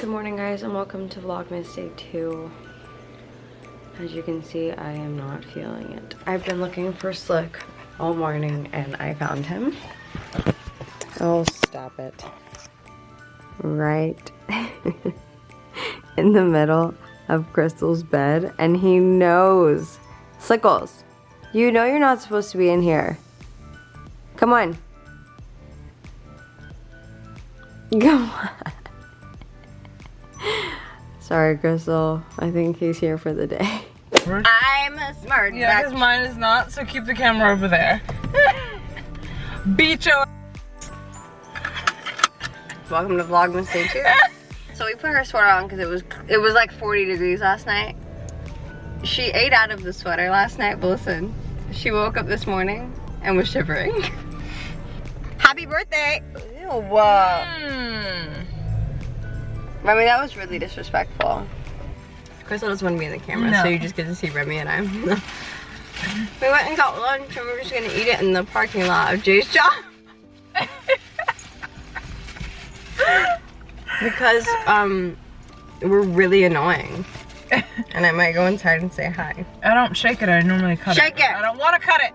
Good morning guys and welcome to Vlogmas Day 2. As you can see, I am not feeling it. I've been looking for Slick all morning and I found him. Oh, stop it. Right in the middle of Crystal's bed and he knows. Slickles, you know you're not supposed to be in here. Come on. Come on. Sorry, Crystal. I think he's here for the day. I'm a smart Yeah, because mine is not, so keep the camera over there. Beat your Welcome to Vlogmas Day 2. so we put her sweater on because it was it was like 40 degrees last night. She ate out of the sweater last night, but listen, she woke up this morning and was shivering. Happy birthday! Ew, uh, Remy, that was really disrespectful. Crystal doesn't want to be in the camera, No. so you just get to see Remy and I. we went and got lunch and we're just gonna eat it in the parking lot of Jay's job. because um we're really annoying. and I might go inside and say hi. I don't shake it, I normally cut Shake it. Shake it. I don't want to cut it.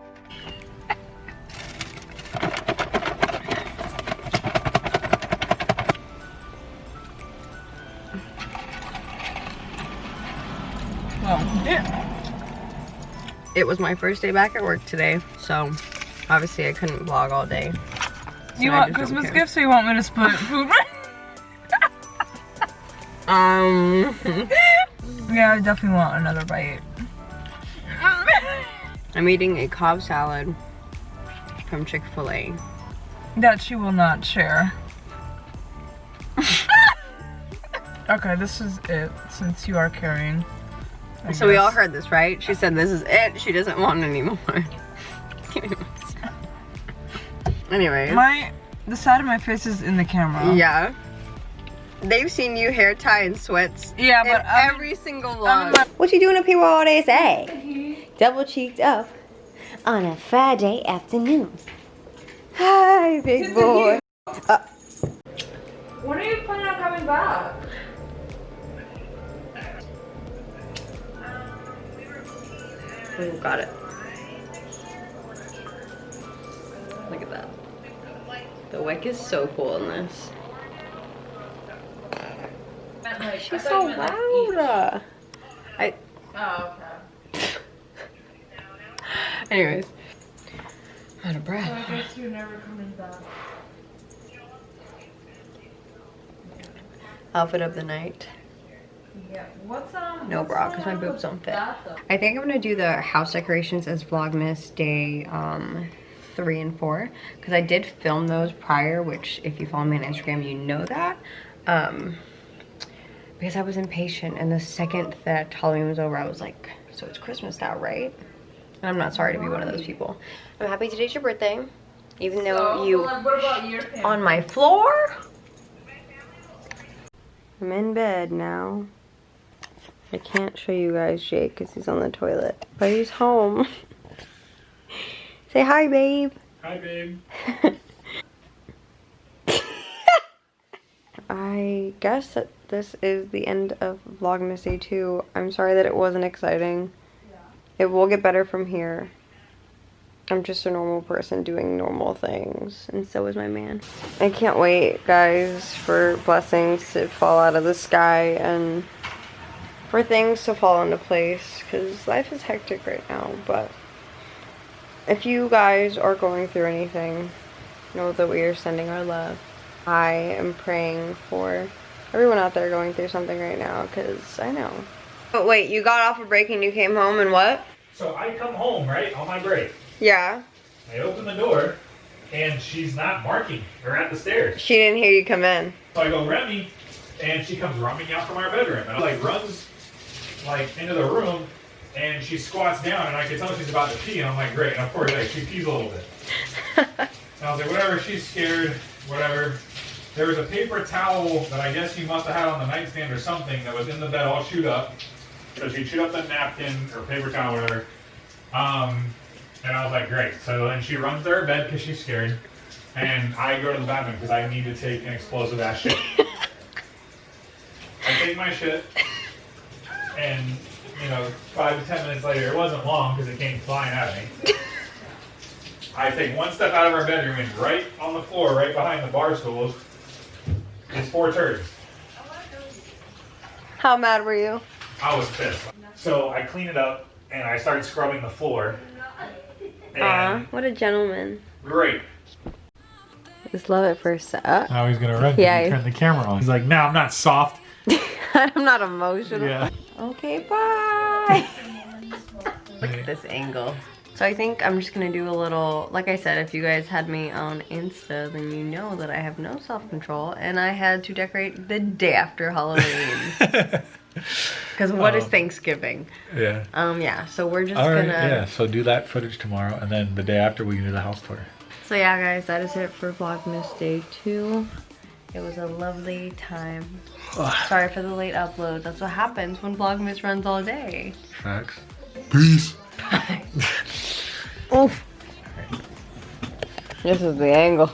It was my first day back at work today, so obviously I couldn't vlog all day. So You want Christmas gifts or you want me to split food? Um yeah, I definitely want another bite. I'm eating a Cobb salad from Chick-fil-A. That she will not share. okay, this is it since you are carrying. I So we all heard this, right? She said this is it. She doesn't want any more. Anyways. My the side of my face is in the camera. Yeah. They've seen you hair tie and sweats Yeah, but I'm- every single I'm vlog. What you doing up here all day say? Eh? Mm-hmm. Double cheeked up on a Friday afternoon. Hi, big boy. Uh, When are you planning on coming back? Oh, got it. Look at that. The wick is so cool in this. She's so loud. I. Oh, okay. Anyways. Out of breath. I guess you're never coming back. Outfit of the night. Yeah. What's um? No bra, cause my boobs don't fit. I think I'm gonna do the house decorations as Vlogmas day um, three and four because I did film those prior, which if you follow me on Instagram, you know that. Um, because I was impatient, and the second that Halloween was over, I was like, "So it's Christmas now, right?" And I'm not sorry to be one of those people. I'm happy today's your birthday, even though So, you what about your on my floor. I'm in bed now. I can't show you guys Jake because he's on the toilet, but he's home. Say hi, babe. Hi, babe. I guess that this is the end of Vlogmas Day 2. I'm sorry that it wasn't exciting. It will get better from here. I'm just a normal person doing normal things, and so is my man. I can't wait, guys, for blessings to fall out of the sky and for things to fall into place, because life is hectic right now, but if you guys are going through anything, know that we are sending our love. I am praying for everyone out there going through something right now, because I know. But wait, you got off a break and you came home and what? So I come home, right, on my break. Yeah. I open the door, and she's not marking or at the stairs. She didn't hear you come in. So I go, Remy, and she comes running out from our bedroom. And I like runs like into the room, and she squats down, and I can tell she's about to pee. And I'm like, great. And of course, like, she pees a little bit. And I was like, whatever, she's scared, whatever. There was a paper towel that I guess she must have had on the nightstand or something that was in the bed all chewed up. So she chewed up the napkin or paper towel, or whatever. Um, and I was like, great. So then she runs to her bed because she's scared. And I go to the bathroom because I need to take an explosive ass shit. I take my shit, and you know, five to ten minutes later, it wasn't long because it came flying at me. I take one step out of our bedroom and right on the floor, right behind the bar stools, is four turds. How mad were you? I was pissed. So I clean it up and I started scrubbing the floor. Aw, what a gentleman. great. Just love it first sight. Uh, Now he's gonna run. Yeah. Yeah. Turn the camera on. He's like, no, I'm not soft. I'm not emotional. Yeah. Okay, bye. Look at this angle. So I think I'm just gonna do a little, like I said, if you guys had me on Insta, then you know that I have no self-control and I had to decorate the day after Halloween. Because what is Oh. Thanksgiving? yeah. Um, yeah, so we're just All right. gonna... Yeah. So do that footage tomorrow, and then the day after we can do the house tour. So yeah, guys, that is it for Vlogmas Day 2. It was a lovely time. Ah. Sorry for the late upload. That's what happens when Vlogmas runs all day. Facts. Peace. Oof. This is the angle.